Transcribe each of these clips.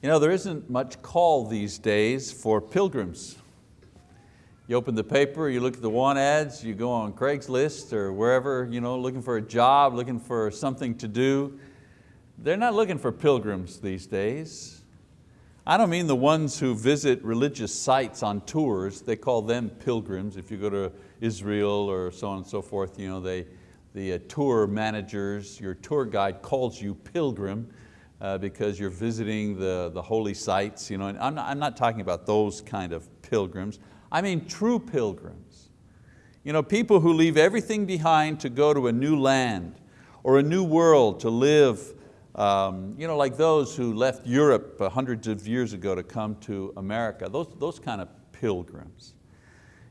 You know, there isn't much call these days for pilgrims. You open the paper, you look at the want ads, you go on Craigslist or wherever, you know, looking for a job, looking for something to do. They're not looking for pilgrims these days. I don't mean the ones who visit religious sites on tours, they call them pilgrims. If you go to Israel or so on and so forth, you know, they, the uh, tour managers, your tour guide calls you pilgrim uh, because you're visiting the, the holy sites. You know, and I'm, not, I'm not talking about those kind of pilgrims. I mean true pilgrims. You know, people who leave everything behind to go to a new land or a new world to live, um, you know, like those who left Europe hundreds of years ago to come to America, those, those kind of pilgrims.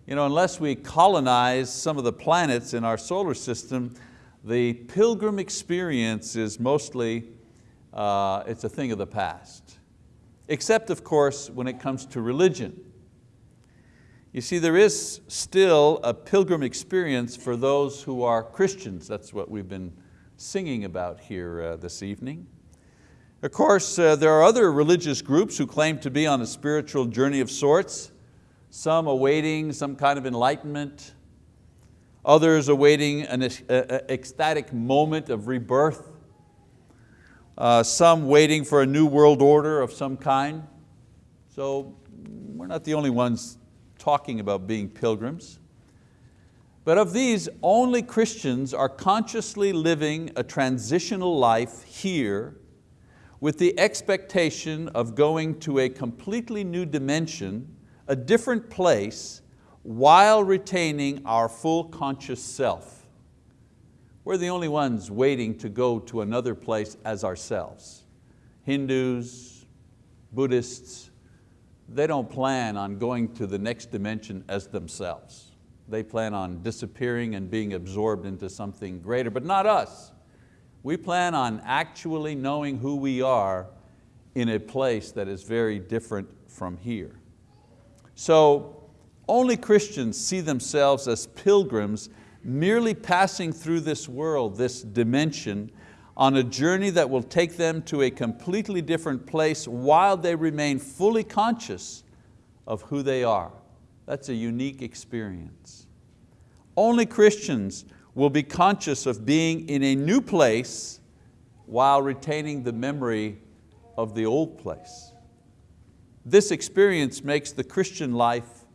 You know, unless we colonize some of the planets in our solar system, the pilgrim experience is mostly uh, it's a thing of the past. Except of course when it comes to religion. You see, there is still a pilgrim experience for those who are Christians. That's what we've been singing about here uh, this evening. Of course, uh, there are other religious groups who claim to be on a spiritual journey of sorts, some awaiting some kind of enlightenment, others awaiting an ecstatic moment of rebirth, uh, some waiting for a new world order of some kind. So we're not the only ones talking about being pilgrims. But of these, only Christians are consciously living a transitional life here with the expectation of going to a completely new dimension, a different place, while retaining our full conscious self. We're the only ones waiting to go to another place as ourselves. Hindus, Buddhists, they don't plan on going to the next dimension as themselves. They plan on disappearing and being absorbed into something greater, but not us. We plan on actually knowing who we are in a place that is very different from here. So only Christians see themselves as pilgrims merely passing through this world, this dimension, on a journey that will take them to a completely different place while they remain fully conscious of who they are. That's a unique experience. Only Christians will be conscious of being in a new place while retaining the memory of the old place. This experience makes the Christian life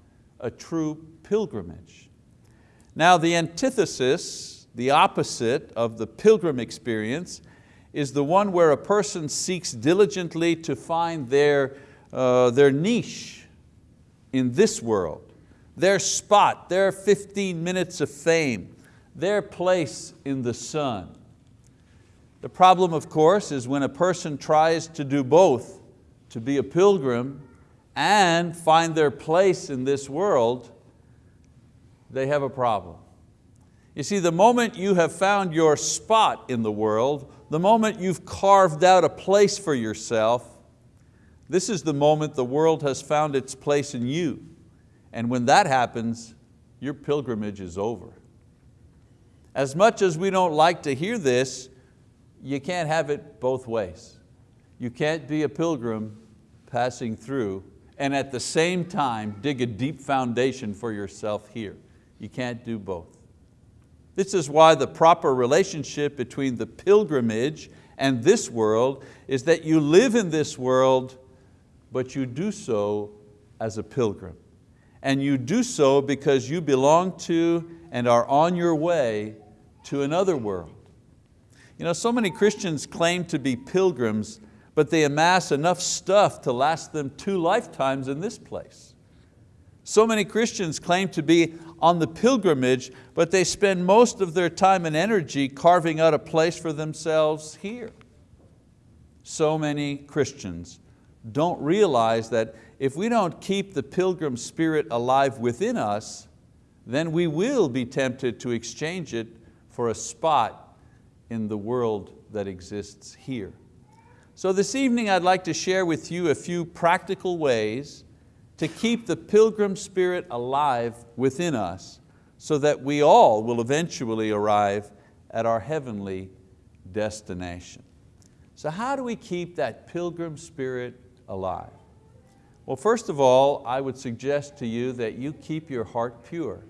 a true pilgrimage. Now the antithesis, the opposite of the pilgrim experience, is the one where a person seeks diligently to find their, uh, their niche in this world, their spot, their 15 minutes of fame, their place in the sun. The problem, of course, is when a person tries to do both, to be a pilgrim and find their place in this world, they have a problem. You see, the moment you have found your spot in the world, the moment you've carved out a place for yourself, this is the moment the world has found its place in you. And when that happens, your pilgrimage is over. As much as we don't like to hear this, you can't have it both ways. You can't be a pilgrim passing through and at the same time dig a deep foundation for yourself here. You can't do both. This is why the proper relationship between the pilgrimage and this world is that you live in this world, but you do so as a pilgrim. And you do so because you belong to and are on your way to another world. You know, so many Christians claim to be pilgrims, but they amass enough stuff to last them two lifetimes in this place. So many Christians claim to be on the pilgrimage, but they spend most of their time and energy carving out a place for themselves here. So many Christians don't realize that if we don't keep the pilgrim spirit alive within us, then we will be tempted to exchange it for a spot in the world that exists here. So this evening I'd like to share with you a few practical ways to keep the pilgrim spirit alive within us so that we all will eventually arrive at our heavenly destination. So how do we keep that pilgrim spirit alive? Well, first of all, I would suggest to you that you keep your heart pure.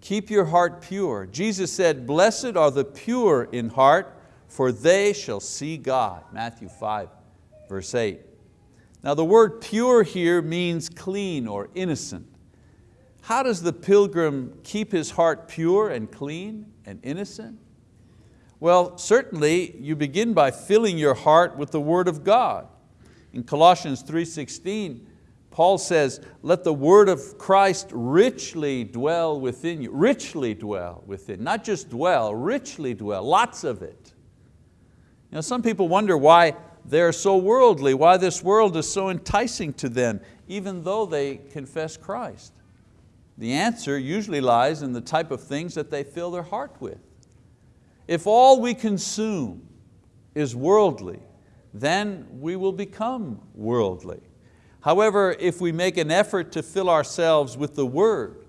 Keep your heart pure. Jesus said, blessed are the pure in heart, for they shall see God. Matthew 5, verse 8. Now the word pure here means clean or innocent. How does the pilgrim keep his heart pure and clean and innocent? Well, certainly you begin by filling your heart with the word of God. In Colossians 3.16, Paul says, let the word of Christ richly dwell within you. Richly dwell within, not just dwell, richly dwell, lots of it. You know, some people wonder why they're so worldly, why this world is so enticing to them, even though they confess Christ. The answer usually lies in the type of things that they fill their heart with. If all we consume is worldly, then we will become worldly. However, if we make an effort to fill ourselves with the word,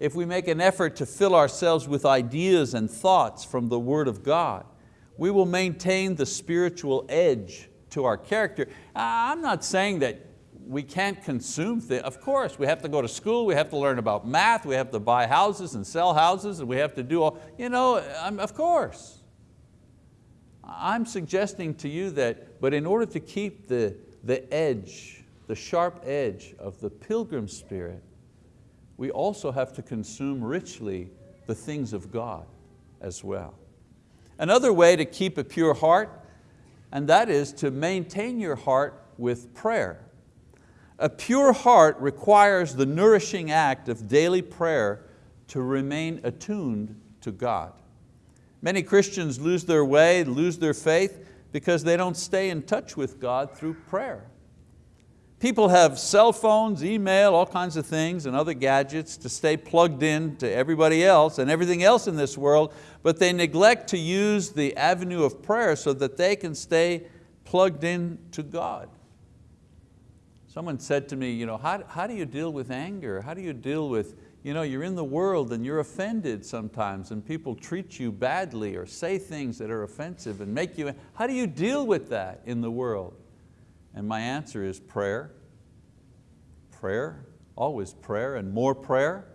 if we make an effort to fill ourselves with ideas and thoughts from the word of God, we will maintain the spiritual edge to our character. I'm not saying that we can't consume things. Of course, we have to go to school, we have to learn about math, we have to buy houses and sell houses, and we have to do all, you know, of course. I'm suggesting to you that, but in order to keep the, the edge, the sharp edge of the pilgrim spirit, we also have to consume richly the things of God as well. Another way to keep a pure heart, and that is to maintain your heart with prayer. A pure heart requires the nourishing act of daily prayer to remain attuned to God. Many Christians lose their way, lose their faith because they don't stay in touch with God through prayer. People have cell phones, email, all kinds of things and other gadgets to stay plugged in to everybody else and everything else in this world, but they neglect to use the avenue of prayer so that they can stay plugged in to God. Someone said to me, you know, how, how do you deal with anger? How do you deal with, you know, you're in the world and you're offended sometimes and people treat you badly or say things that are offensive and make you, how do you deal with that in the world? And my answer is prayer, prayer, always prayer and more prayer.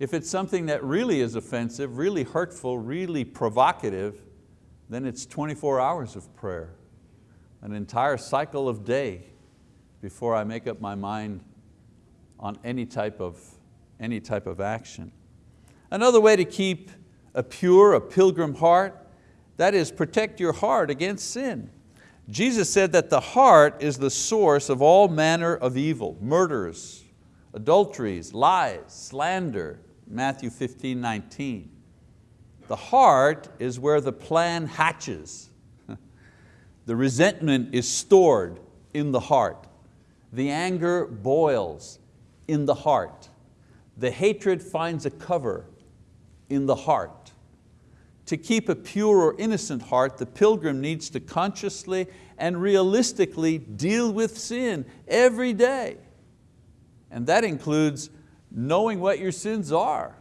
If it's something that really is offensive, really hurtful, really provocative, then it's 24 hours of prayer, an entire cycle of day before I make up my mind on any type of, any type of action. Another way to keep a pure, a pilgrim heart, that is protect your heart against sin. Jesus said that the heart is the source of all manner of evil, murders, adulteries, lies, slander, Matthew 15, 19. The heart is where the plan hatches. the resentment is stored in the heart. The anger boils in the heart. The hatred finds a cover in the heart. To keep a pure or innocent heart, the pilgrim needs to consciously and realistically deal with sin every day. And that includes knowing what your sins are.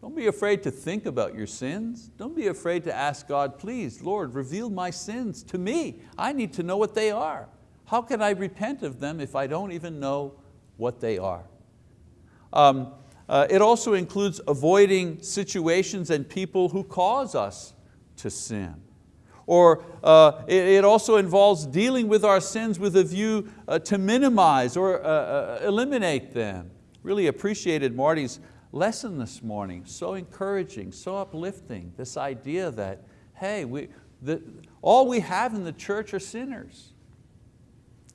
Don't be afraid to think about your sins. Don't be afraid to ask God, please, Lord, reveal my sins to me. I need to know what they are. How can I repent of them if I don't even know what they are? Um, uh, it also includes avoiding situations and people who cause us to sin. Or uh, it, it, also involves dealing with our sins with a view uh, to minimize or uh, uh, eliminate them. Really appreciated Marty's lesson this morning, so encouraging, so uplifting, this idea that, hey, we, the, all we have in the church are sinners.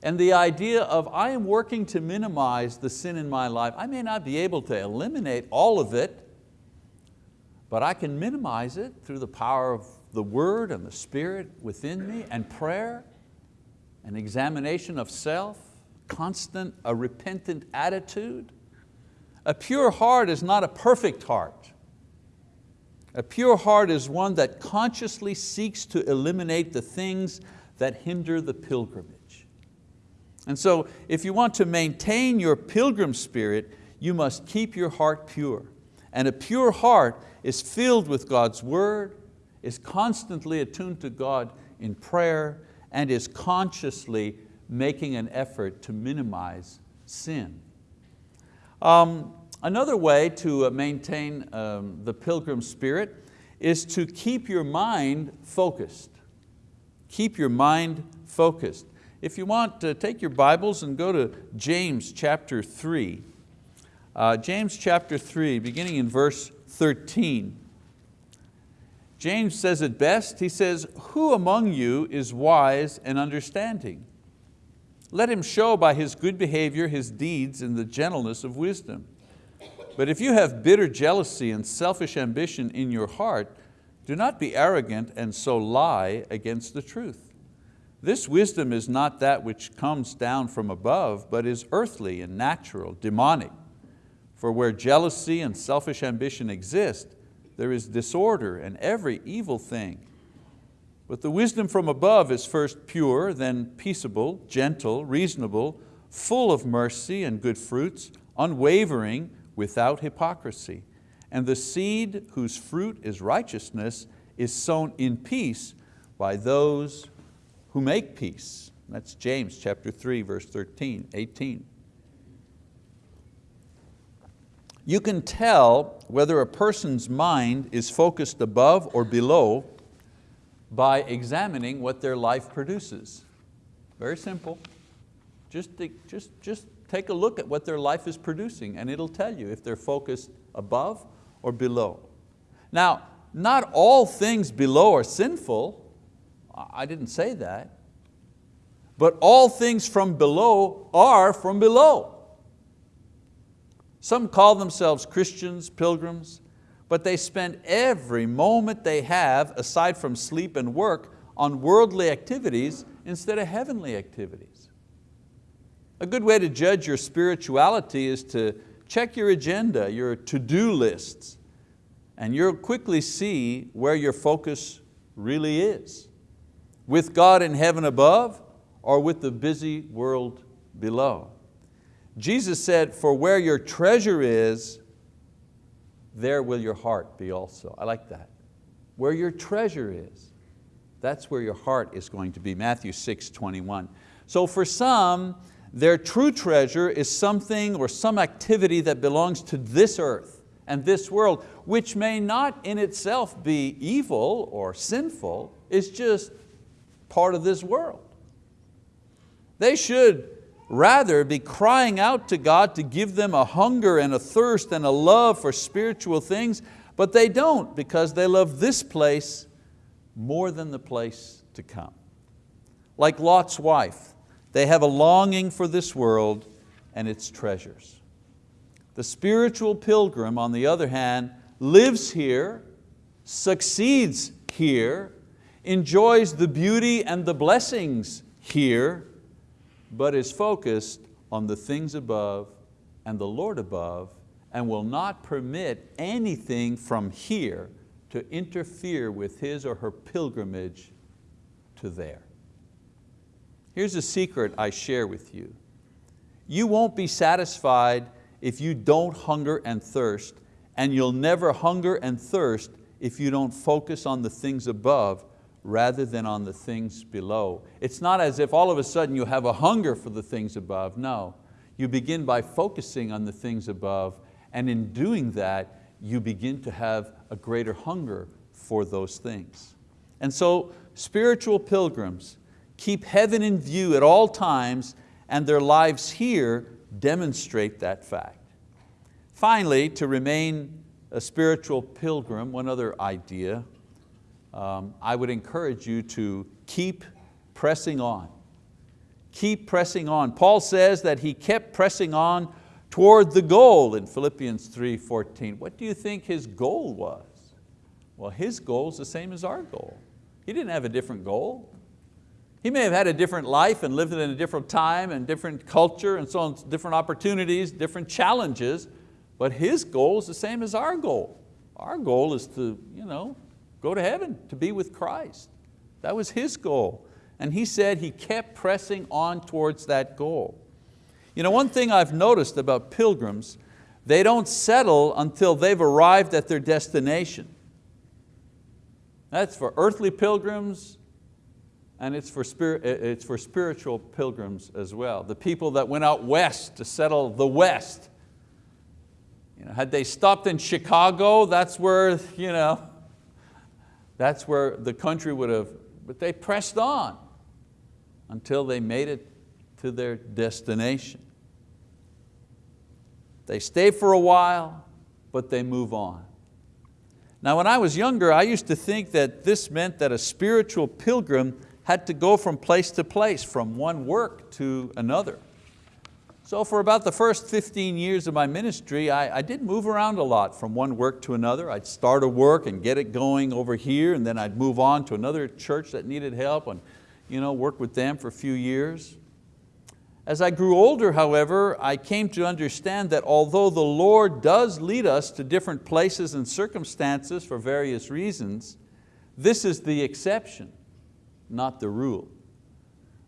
And the idea of I am working to minimize the sin in my life. I may not be able to eliminate all of it, but I can minimize it through the power of the word and the spirit within me and prayer and examination of self, constant, a repentant attitude. A pure heart is not a perfect heart. A pure heart is one that consciously seeks to eliminate the things that hinder the pilgrimage. And so if you want to maintain your pilgrim spirit, you must keep your heart pure. And a pure heart is filled with God's word, is constantly attuned to God in prayer, and is consciously making an effort to minimize sin. Um, another way to uh, maintain um, the pilgrim spirit is to keep your mind focused. Keep your mind focused. If you want, to take your Bibles and go to James chapter 3. Uh, James chapter 3, beginning in verse 13. James says it best, he says, who among you is wise and understanding? Let him show by his good behavior his deeds in the gentleness of wisdom. But if you have bitter jealousy and selfish ambition in your heart, do not be arrogant and so lie against the truth. This wisdom is not that which comes down from above, but is earthly and natural, demonic. For where jealousy and selfish ambition exist, there is disorder and every evil thing. But the wisdom from above is first pure, then peaceable, gentle, reasonable, full of mercy and good fruits, unwavering, without hypocrisy. And the seed whose fruit is righteousness is sown in peace by those who make peace. That's James chapter 3, verse 13, 18. You can tell whether a person's mind is focused above or below by examining what their life produces. Very simple. Just, just, just take a look at what their life is producing and it'll tell you if they're focused above or below. Now, not all things below are sinful. I didn't say that. But all things from below are from below. Some call themselves Christians, pilgrims, but they spend every moment they have, aside from sleep and work, on worldly activities instead of heavenly activities. A good way to judge your spirituality is to check your agenda, your to-do lists, and you'll quickly see where your focus really is. With God in heaven above or with the busy world below. Jesus said, for where your treasure is, there will your heart be also. I like that. Where your treasure is, that's where your heart is going to be. Matthew 6, 21. So for some, their true treasure is something or some activity that belongs to this earth and this world, which may not in itself be evil or sinful, it's just part of this world. They should rather be crying out to God to give them a hunger and a thirst and a love for spiritual things, but they don't because they love this place more than the place to come. Like Lot's wife, they have a longing for this world and its treasures. The spiritual pilgrim, on the other hand, lives here, succeeds here, enjoys the beauty and the blessings here, but is focused on the things above and the Lord above and will not permit anything from here to interfere with his or her pilgrimage to there. Here's a secret I share with you. You won't be satisfied if you don't hunger and thirst, and you'll never hunger and thirst if you don't focus on the things above rather than on the things below. It's not as if all of a sudden you have a hunger for the things above, no. You begin by focusing on the things above and in doing that, you begin to have a greater hunger for those things. And so spiritual pilgrims keep heaven in view at all times and their lives here demonstrate that fact. Finally, to remain a spiritual pilgrim, one other idea um, I would encourage you to keep pressing on. Keep pressing on. Paul says that he kept pressing on toward the goal in Philippians 3.14. What do you think his goal was? Well, his goal is the same as our goal. He didn't have a different goal. He may have had a different life and lived in a different time and different culture and so on, different opportunities, different challenges, but his goal is the same as our goal. Our goal is to you know, go to heaven, to be with Christ. That was his goal. And he said he kept pressing on towards that goal. You know, one thing I've noticed about pilgrims, they don't settle until they've arrived at their destination. That's for earthly pilgrims and it's for, spirit, it's for spiritual pilgrims as well. The people that went out west to settle the west. You know, had they stopped in Chicago, that's where, you know, that's where the country would have, but they pressed on until they made it to their destination. They stay for a while, but they move on. Now when I was younger, I used to think that this meant that a spiritual pilgrim had to go from place to place, from one work to another. So for about the first 15 years of my ministry, I, I, did move around a lot from one work to another. I'd start a work and get it going over here, and then I'd move on to another church that needed help and you know, work with them for a few years. As I grew older, however, I came to understand that although the Lord does lead us to different places and circumstances for various reasons, this is the exception, not the rule.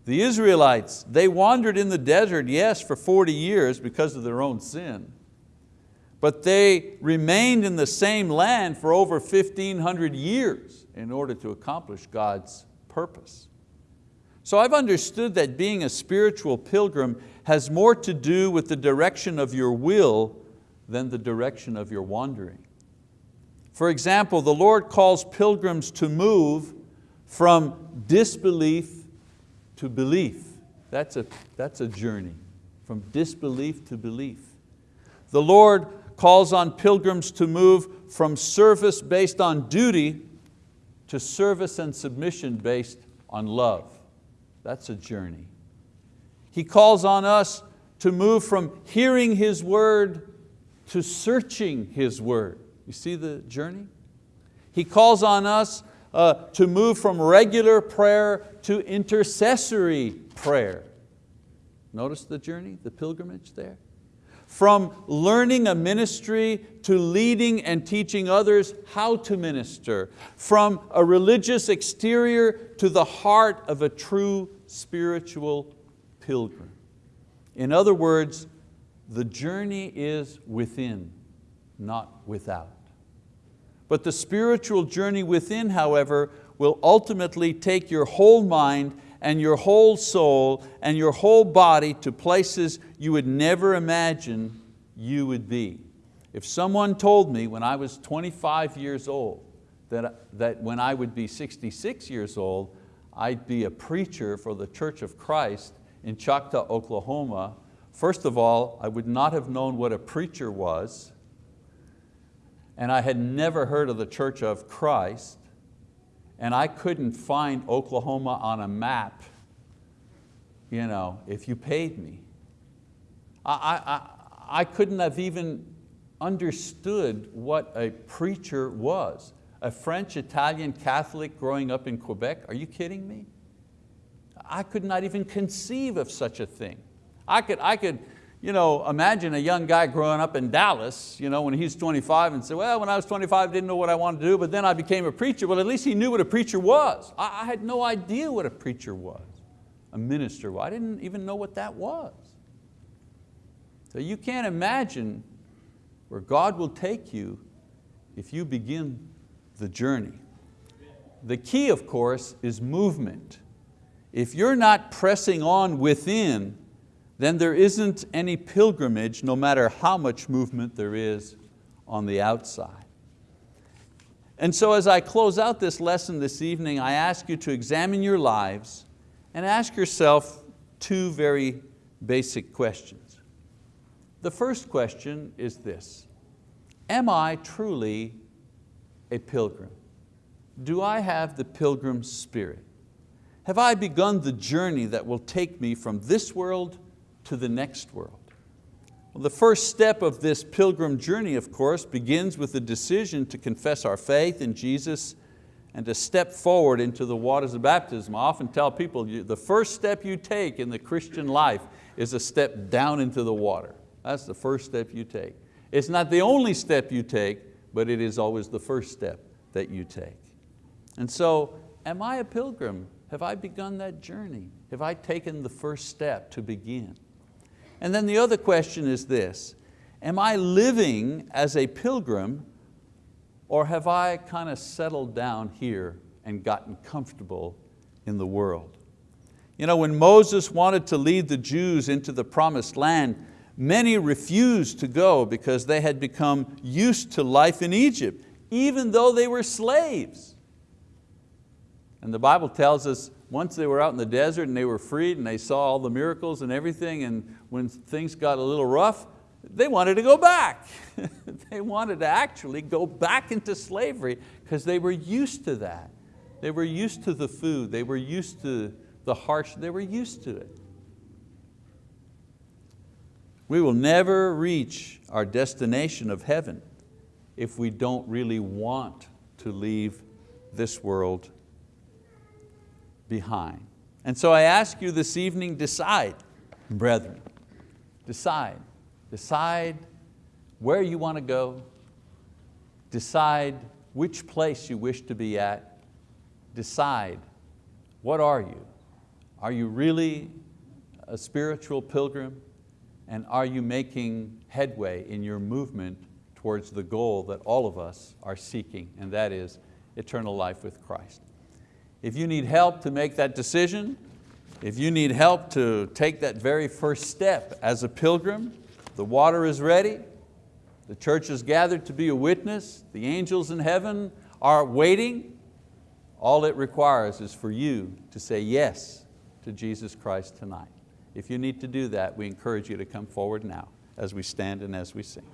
The Israelites, they wandered in the desert, yes, for 40 years because of their own sin, but they remained in the same land for over 1,500 years in order to accomplish God's purpose. So I've understood that being a spiritual pilgrim has more to do with the direction of your will than the direction of your wandering. For example, the Lord calls pilgrims to move from disbelief to belief. That's a, that's a journey, from disbelief to belief. The Lord calls on pilgrims to move from service based on duty to service and submission based on love. That's a journey. He calls on us to move from hearing His word to searching His word. You see the journey? He calls on us uh, to move from regular prayer to intercessory prayer. Notice the journey, the pilgrimage there? From learning a ministry to leading and teaching others how to minister. From a religious exterior to the heart of a true spiritual pilgrim. In other words, the journey is within, not without. But the spiritual journey within, however, will ultimately take your whole mind and your whole soul and your whole body to places you would never imagine you would be. If someone told me when I was 25 years old that, that when I would be 66 years old, I'd be a preacher for the Church of Christ in Choctaw, Oklahoma, first of all, I would not have known what a preacher was, and I had never heard of the Church of Christ, and I couldn't find Oklahoma on a map you know, if you paid me. I, I, I couldn't have even understood what a preacher was. A French, Italian Catholic growing up in Quebec, are you kidding me? I could not even conceive of such a thing. I could, I could you know, imagine a young guy growing up in Dallas you know, when he's 25 and say, well, when I was 25 I didn't know what I wanted to do, but then I became a preacher. Well, at least he knew what a preacher was. I, I had no idea what a preacher was, a minister. I didn't even know what that was. So you can't imagine where God will take you if you begin the journey. The key, of course, is movement. If you're not pressing on within, then there isn't any pilgrimage no matter how much movement there is on the outside. And so as I close out this lesson this evening, I ask you to examine your lives and ask yourself two very basic questions. The first question is this, am I truly a pilgrim? Do I have the pilgrim spirit? Have I begun the journey that will take me from this world to the next world? Well, the first step of this pilgrim journey, of course, begins with the decision to confess our faith in Jesus and to step forward into the waters of baptism. I often tell people, the first step you take in the Christian life is a step down into the water. That's the first step you take. It's not the only step you take, but it is always the first step that you take. And so, am I a pilgrim? Have I begun that journey? Have I taken the first step to begin? And then the other question is this, am I living as a pilgrim or have I kind of settled down here and gotten comfortable in the world. You know, when Moses wanted to lead the Jews into the promised land, many refused to go because they had become used to life in Egypt, even though they were slaves. And the Bible tells us once they were out in the desert and they were freed and they saw all the miracles and everything and when things got a little rough, they wanted to go back. they wanted to actually go back into slavery because they were used to that. They were used to the food, they were used to the harsh, they were used to it. We will never reach our destination of heaven if we don't really want to leave this world behind. And so I ask you this evening, decide, brethren, decide. Decide where you want to go, decide which place you wish to be at, decide what are you? Are you really a spiritual pilgrim? And are you making headway in your movement towards the goal that all of us are seeking, and that is eternal life with Christ? If you need help to make that decision, if you need help to take that very first step as a pilgrim, the water is ready, the church is gathered to be a witness, the angels in heaven are waiting. All it requires is for you to say yes to Jesus Christ tonight. If you need to do that, we encourage you to come forward now as we stand and as we sing.